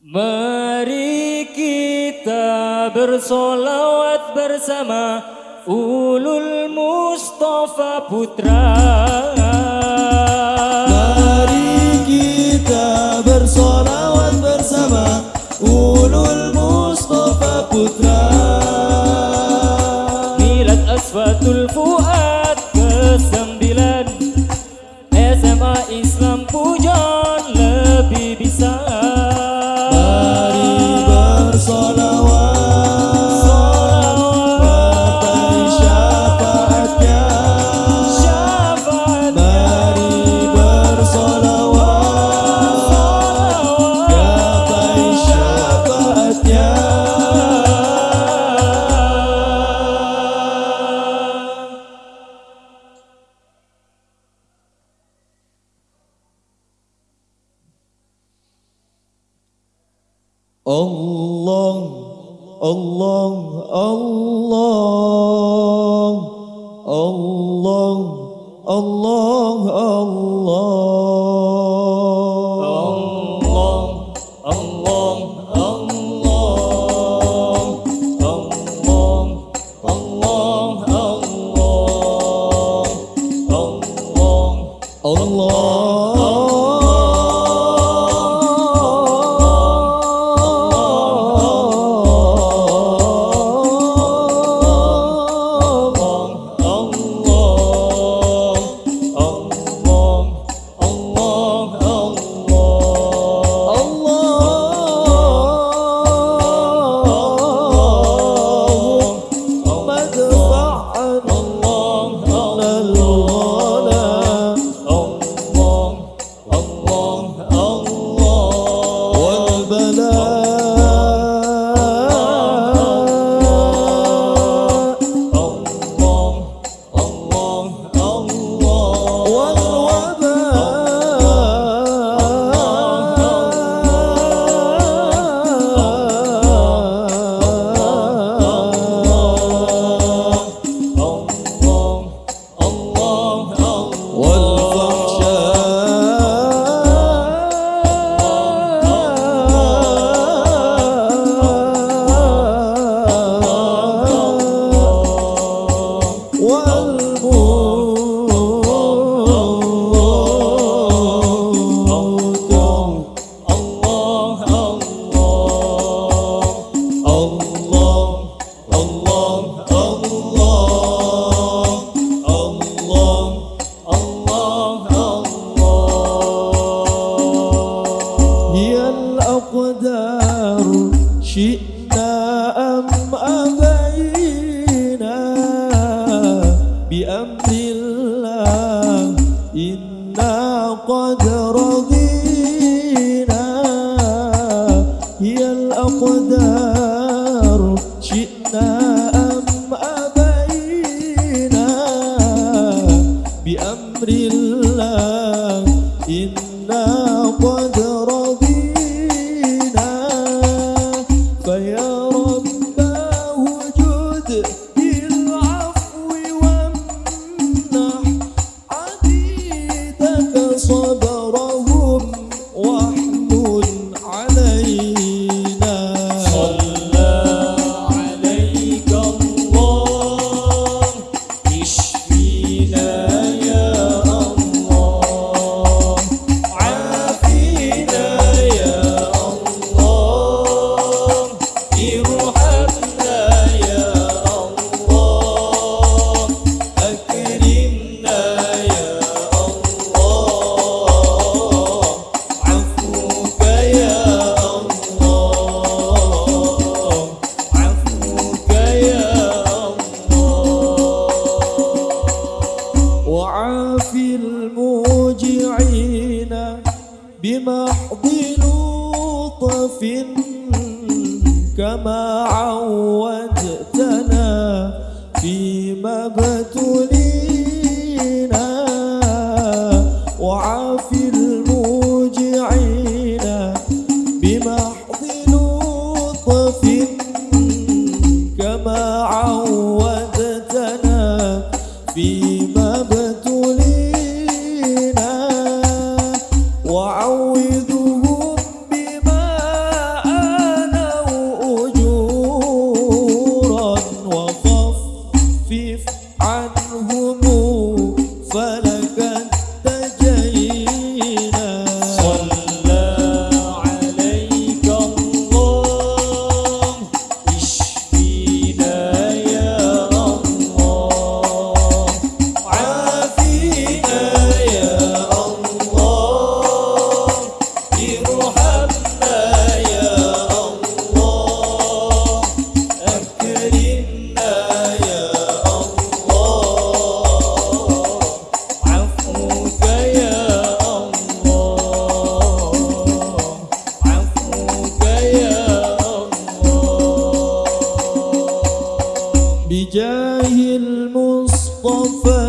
Mari kita bersolawat bersama Ulul Mustafa Putra. Mari kita bersolawat bersama Ulul Allah Allah Allah Allah Allah Allah Allah Allah Allah إلا بلطف كما عودتنا في مبتلي the 过分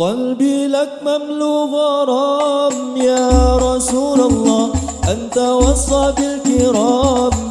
قلبي لك مملوء غرام. يا رسول الله أنت وصى بالكرام.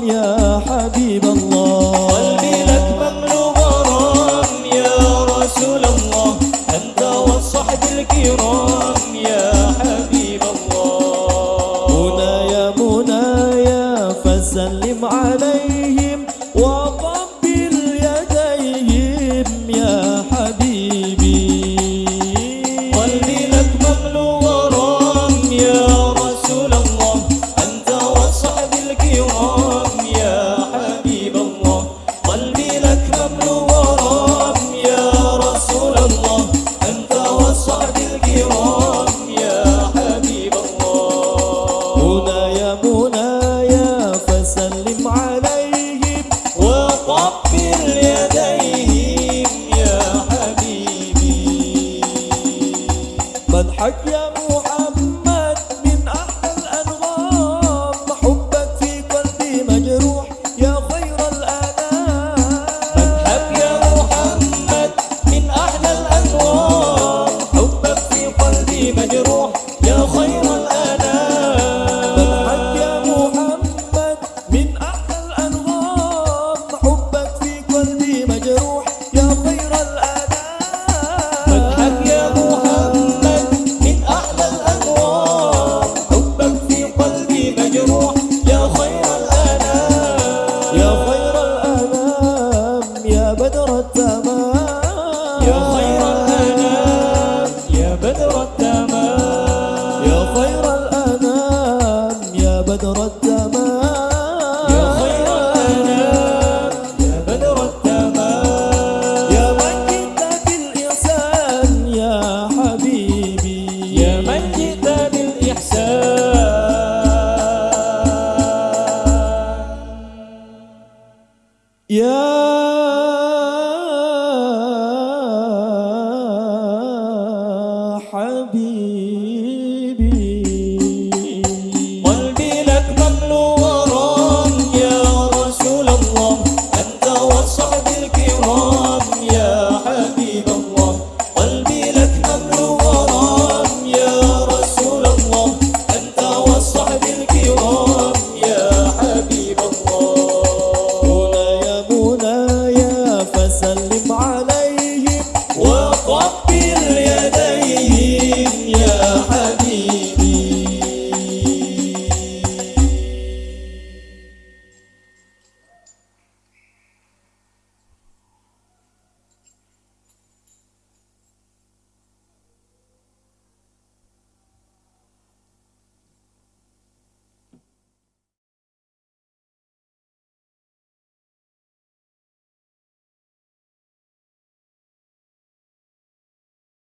ah bhola